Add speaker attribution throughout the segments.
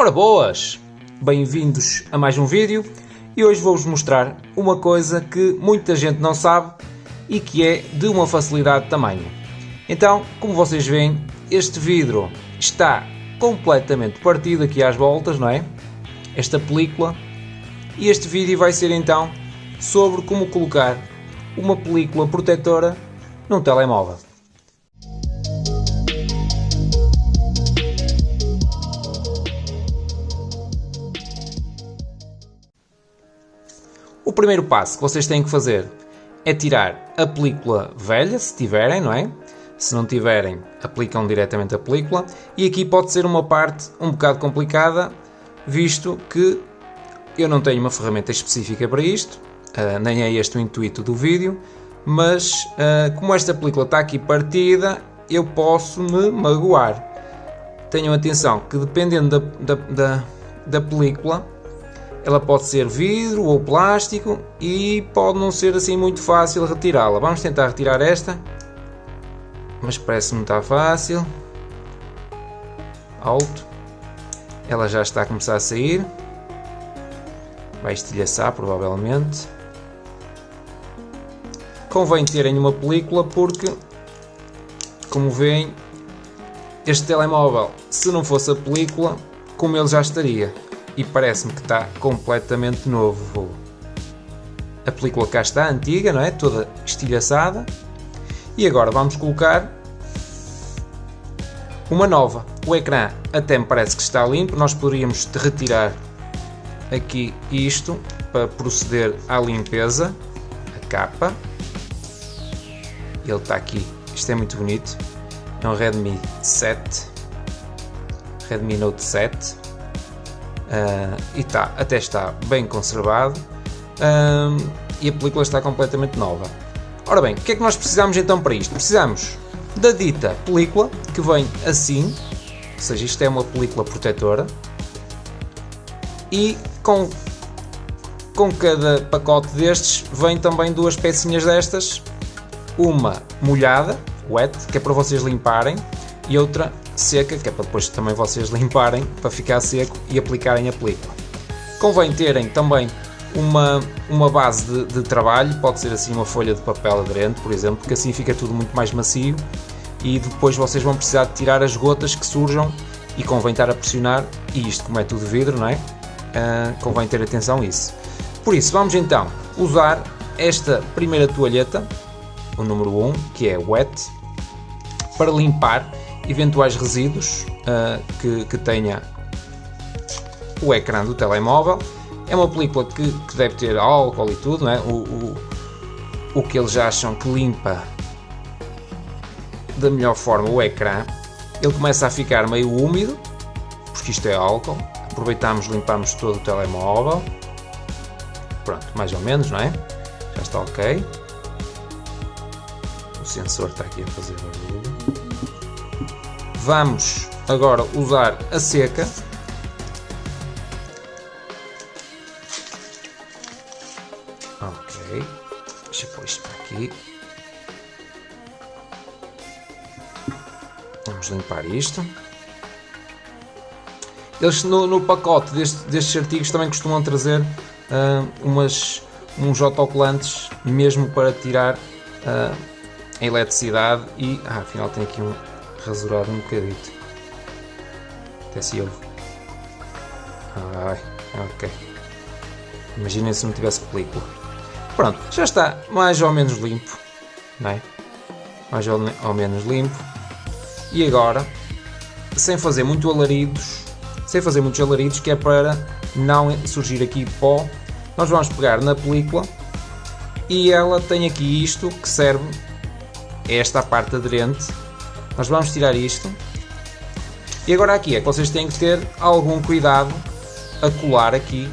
Speaker 1: Ora boas! Bem-vindos a mais um vídeo e hoje vou-vos mostrar uma coisa que muita gente não sabe e que é de uma facilidade de tamanho. Então, como vocês veem, este vidro está completamente partido aqui às voltas, não é? Esta película. E este vídeo vai ser então sobre como colocar uma película protetora num telemóvel. O primeiro passo que vocês têm que fazer é tirar a película velha, se tiverem, não é? Se não tiverem, aplicam diretamente a película. E aqui pode ser uma parte um bocado complicada, visto que eu não tenho uma ferramenta específica para isto, uh, nem é este o intuito do vídeo, mas uh, como esta película está aqui partida, eu posso me magoar. Tenham atenção que dependendo da, da, da, da película, ela pode ser vidro ou plástico e pode não ser assim muito fácil retirá-la. Vamos tentar retirar esta, mas parece-me está fácil. Alto. Ela já está a começar a sair. Vai estilhaçar provavelmente. Convém terem uma película porque, como veem, este telemóvel, se não fosse a película, como ele já estaria e parece-me que está completamente novo. A película cá está, antiga, não é? Toda estilhaçada. E agora vamos colocar uma nova. O ecrã até me parece que está limpo. Nós poderíamos retirar aqui isto para proceder à limpeza. A capa. Ele está aqui. Isto é muito bonito. É um Redmi 7. Redmi Note 7 Uh, e tá, até está bem conservado e a película está completamente nova. Ora bem, o que é que nós precisamos então para isto? Precisamos da dita película que vem assim, ou seja, isto é uma película protetora e com, com cada pacote destes vem também duas pecinhas destas, uma molhada, wet, que é para vocês limparem, e outra seca, que é para depois também vocês limparem para ficar seco e aplicarem a película. Convém terem também uma, uma base de, de, trabalho, pode ser assim uma folha de papel aderente, por exemplo, porque assim fica tudo muito mais macio e depois vocês vão precisar de tirar as gotas que surjam e convém estar a pressionar, e isto como é tudo vidro, não é? Uh, convém ter atenção a isso. Por isso, vamos então usar esta primeira toalheta, o número 1, que é wet, para limpar eventuais resíduos uh, que, que tenha o ecrã do telemóvel. É uma película que, que deve ter álcool e tudo, não é? o, o, o que eles acham que limpa da melhor forma o ecrã. Ele começa a ficar meio úmido, porque isto é álcool. Aproveitamos, limpamos todo o telemóvel. Pronto, mais ou menos, não é? Já está ok. O sensor está aqui a fazer barulho. Vamos agora usar a seca. Ok, deixa eu pôr isto para aqui. Vamos limpar isto. Eles no, no pacote deste, destes artigos também costumam trazer uh, umas, uns autocolantes mesmo para tirar uh, a eletricidade e ah, afinal tem aqui um, rasurado um bocadito. Até se ouve. Ai, ok. Imaginem se não tivesse película. Pronto, já está mais ou menos limpo. Não é? Mais ou, menos limpo. E agora, sem fazer muito alaridos, sem fazer muitos alaridos, que é para não surgir aqui pó, nós vamos pegar na película e ela tem aqui isto que serve esta parte aderente nós vamos tirar isto. E agora aqui é que vocês têm que ter algum cuidado a colar aqui,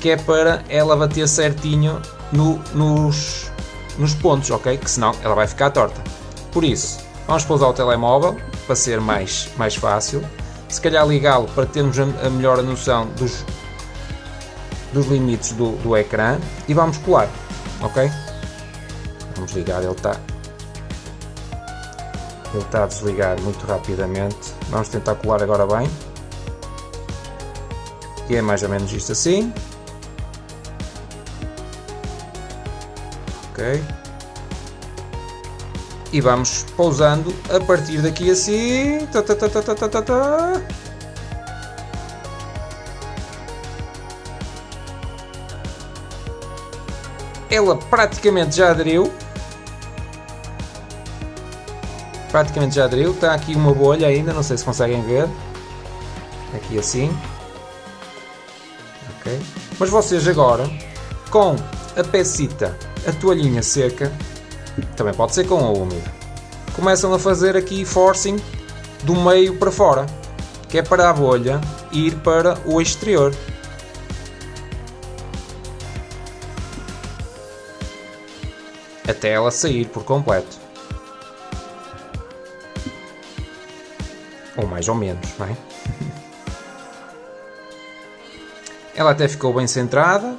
Speaker 1: que é para ela bater certinho no, nos, nos pontos, ok? Que senão ela vai ficar torta. Por isso, vamos pousar o telemóvel para ser mais, mais fácil. Se calhar ligá-lo para termos a, melhor noção dos, dos limites do, do ecrã e vamos colar, ok? Vamos ligar, ele está ele está a desligar muito rapidamente. Vamos tentar colar agora bem. E é mais ou menos isto assim. Ok. E vamos pousando a partir daqui assim. Tá, tá, tá, tá, tá, tá, tá. Ela praticamente já aderiu. Praticamente já aderiu. Está aqui uma bolha ainda, não sei se conseguem ver. Aqui assim. Ok. Mas vocês agora, com a pecita, a toalhinha seca, também pode ser com a úmida, começam a fazer aqui forcing do meio para fora, que é para a bolha ir para o exterior. Até ela sair por completo. Ou mais ou menos, não é? Ela até ficou bem centrada.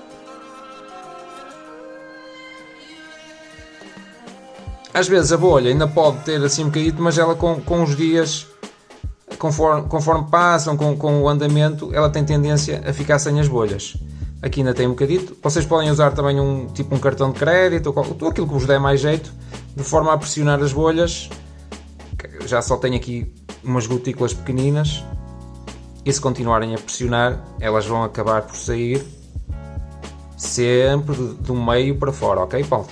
Speaker 1: Às vezes a bolha ainda pode ter assim um bocadinho, mas ela com, com os dias, conforme, conforme passam, com, com o andamento, ela tem tendência a ficar sem as bolhas. Aqui ainda tem um bocadito. Vocês podem usar também um tipo um cartão de crédito ou, aquilo que vos der mais jeito, de forma a pressionar as bolhas. Já só tenho aqui umas gotículas pequeninas e se continuarem a pressionar, elas vão acabar por sair sempre do meio para fora, ok, Paulo?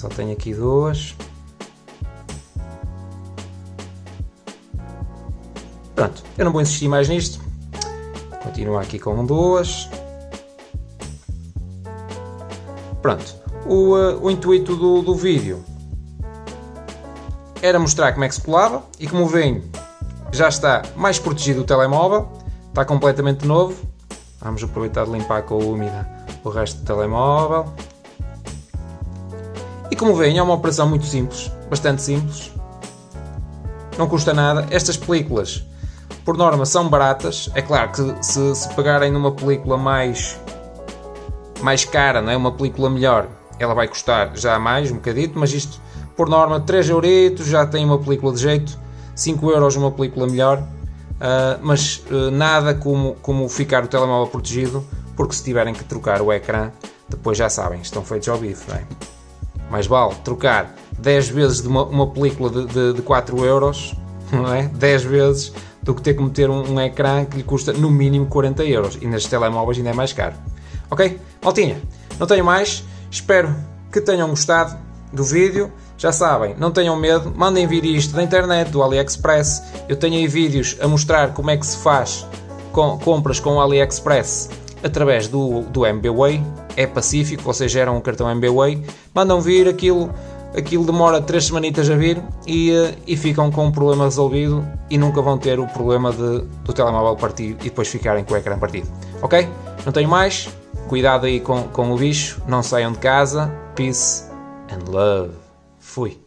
Speaker 1: só tenho aqui duas. Pronto, eu não vou insistir mais nisto. Continuar aqui com duas. Pronto, o, uh, o intuito do, do vídeo era mostrar como é que se colava e como veem já está mais protegido o telemóvel, está completamente novo. Vamos aproveitar de limpar com a úmida o resto do telemóvel. E como veem é uma operação muito simples, bastante simples. Não custa nada. Estas películas, por norma, são baratas. É claro que se, se pegarem numa película mais, mais cara, não é? uma película melhor, ela vai custar já mais um bocadito, mas isto por norma 3 euritos, já tem uma película de jeito, 5 euros uma película melhor, uh, mas uh, nada como, como ficar o telemóvel protegido, porque se tiverem que trocar o ecrã, depois já sabem, estão feitos ao bife. Bem. Mais vale trocar 10 vezes de uma, uma película de, de, de 4 euros, não é? 10 vezes, do que ter que meter um, um ecrã que lhe custa no mínimo 40 euros, e nestes telemóveis ainda é mais caro. Ok? Maltinha, não tenho mais, espero que tenham gostado do vídeo. Já sabem, não tenham medo, mandem vir isto da internet, do AliExpress. Eu tenho aí vídeos a mostrar como é que se faz com, compras com o AliExpress através do, do MBWay. É pacífico, vocês geram um cartão MBWay, mandam vir aquilo, aquilo demora 3 semanitas a vir e, eh, e ficam com o problema resolvido e nunca vão ter o problema de, do telemóvel partido e depois ficarem com o ecrã partido. Ok? Não tenho mais. Cuidado aí com, com o bicho, não saiam de casa. Peace and love. Fui.